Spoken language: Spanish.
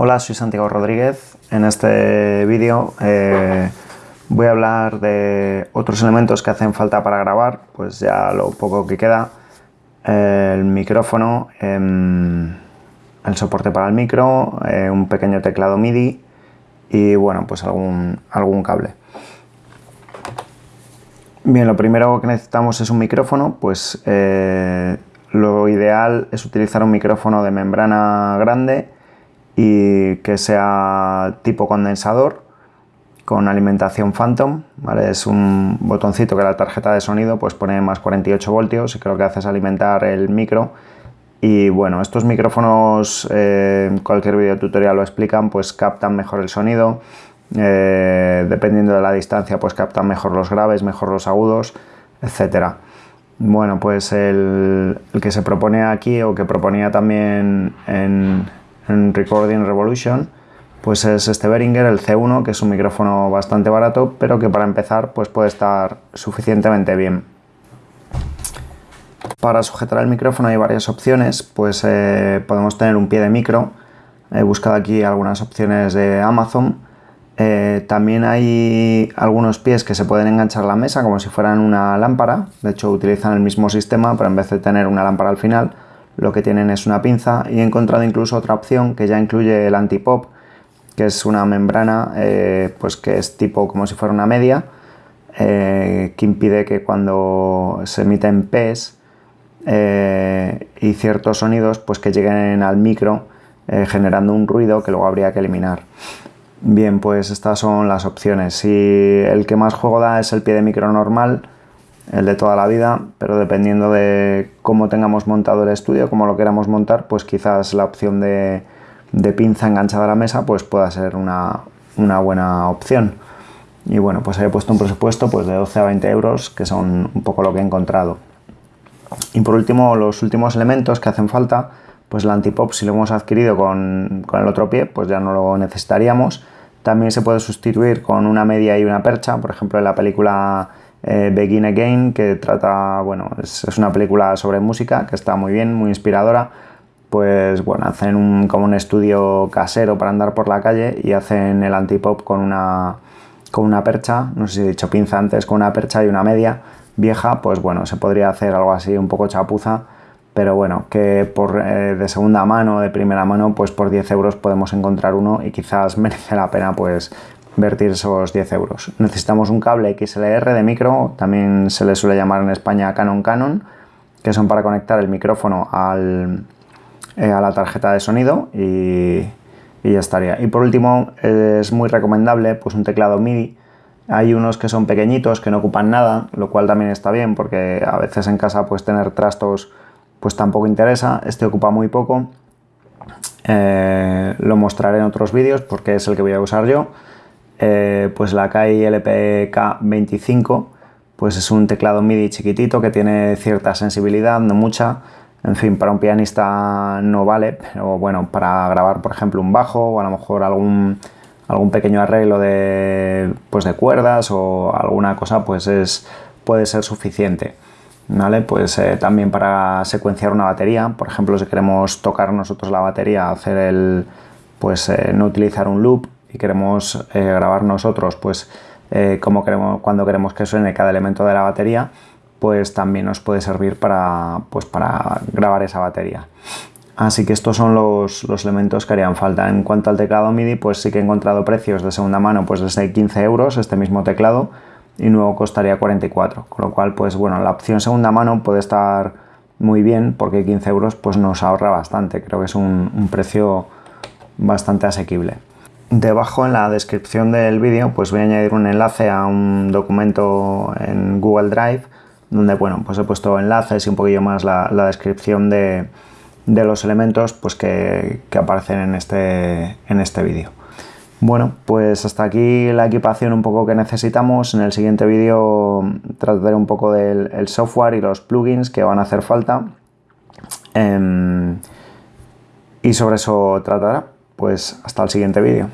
Hola, soy Santiago Rodríguez. En este vídeo eh, voy a hablar de otros elementos que hacen falta para grabar, pues ya lo poco que queda. El micrófono, em, el soporte para el micro, eh, un pequeño teclado MIDI y bueno, pues algún, algún cable. Bien, lo primero que necesitamos es un micrófono, pues eh, lo ideal es utilizar un micrófono de membrana grande y que sea tipo condensador con alimentación Phantom, es un botoncito que la tarjeta de sonido pues pone más 48 voltios y lo que hace es alimentar el micro. Y bueno, estos micrófonos, eh, cualquier video tutorial lo explican, pues captan mejor el sonido, eh, dependiendo de la distancia pues captan mejor los graves, mejor los agudos, etcétera. Bueno, pues el, el, que se propone aquí o que proponía también en, en Recording Revolution, pues es este Behringer, el C1, que es un micrófono bastante barato, pero que para empezar pues puede estar suficientemente bien. Para sujetar el micrófono hay varias opciones, pues eh, podemos tener un pie de micro, he buscado aquí algunas opciones de Amazon, eh, también hay algunos pies que se pueden enganchar a la mesa como si fueran una lámpara, de hecho utilizan el mismo sistema, pero en vez de tener una lámpara al final, lo que tienen es una pinza y he encontrado incluso otra opción que ya incluye el antipop, que es una membrana eh, pues que es tipo como si fuera una media, eh, que impide que cuando se emiten P's eh, y ciertos sonidos pues que lleguen al micro generando un ruido que luego habría que eliminar. Bien, pues estas son las opciones. Si el que más juego da es el pie de micro normal, el de toda la vida, pero dependiendo de cómo tengamos montado el estudio, cómo lo queramos montar, pues quizás la opción de, pinza enganchada a la mesa pues pueda ser una, buena opción. Y bueno, pues he puesto un presupuesto pues de 12 a 20 euros, que son un poco lo que he encontrado. Y por último, los últimos elementos que hacen falta, pues el antipop si lo hemos adquirido con, con el otro pie, pues ya no lo necesitaríamos. También se puede sustituir con una media y una percha, por ejemplo en la película eh, Begin Again, que trata, bueno, es, una película sobre música que está muy bien, muy inspiradora. Pues bueno, hacen como un estudio casero para andar por la calle y hacen el antipop con una, con una percha, no sé si he dicho pinza antes, con una percha y una media vieja, pues bueno, se podría hacer algo así un poco chapuza, pero bueno, que por, eh, de segunda mano, de primera mano, pues por 10 euros podemos encontrar uno y quizás merece la pena pues invertir esos 10 euros. Necesitamos un cable XLR de micro, también se le suele llamar en España Canon Canon, que son para conectar el micrófono al, eh, a la tarjeta de sonido y, ya estaría. Y por último, es muy recomendable pues un teclado MIDI. Hay unos que son pequeñitos, que no ocupan nada, lo cual también está bien, porque a veces en casa pues tener trastos pues tampoco interesa. Este ocupa muy poco. Eh, lo mostraré en otros vídeos porque es el que voy a usar yo. Eh, pues la KI LPK25 pues es un teclado MIDI chiquitito que tiene cierta sensibilidad, no mucha. En fin, para un pianista no vale, pero bueno, para grabar por ejemplo un bajo o a lo mejor algún, algún pequeño arreglo de, pues de cuerdas o alguna cosa pues es, puede ser suficiente. ¿Vale? Pues eh, también para secuenciar una batería, por ejemplo si queremos tocar nosotros la batería, hacer el, pues eh, no utilizar un loop, y queremos eh, grabar nosotros pues eh, queremos, cuando queremos que suene cada elemento de la batería, pues también nos puede servir para, pues para grabar esa batería. Así que estos son los, los, elementos que harían falta. En cuanto al teclado MIDI, pues sí que he encontrado precios de segunda mano pues desde 15 euros este mismo teclado y nuevo costaría 44. Con lo cual, pues bueno, la opción segunda mano puede estar muy bien porque 15 euros pues nos ahorra bastante. Creo que es un precio bastante asequible. Debajo en la descripción del vídeo pues voy a añadir un enlace a un documento en Google Drive donde bueno pues he puesto enlaces y un poquillo más la, descripción de, los elementos pues que, aparecen en este, en este vídeo. Bueno, pues hasta aquí la equipación un poco que necesitamos. En el siguiente vídeo trataré un poco del software y los plugins que van a hacer falta. Em, y sobre eso tratará. Pues hasta el siguiente vídeo.